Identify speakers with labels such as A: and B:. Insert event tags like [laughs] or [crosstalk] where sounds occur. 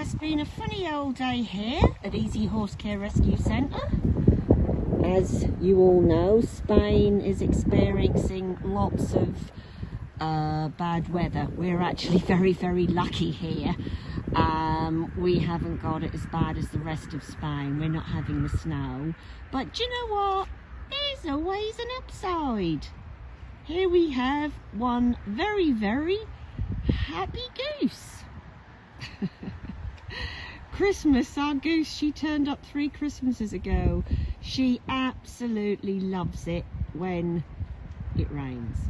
A: it's been a funny old day here at Easy Horse Care Rescue Centre. As you all know, Spain is experiencing lots of uh, bad weather. We're actually [laughs] very, very lucky here. Um, we haven't got it as bad as the rest of Spain. We're not having the snow. But do you know what? There's always an upside. Here we have one very, very happy goose. Christmas, our goose, she turned up three Christmases ago. She absolutely loves it when it rains.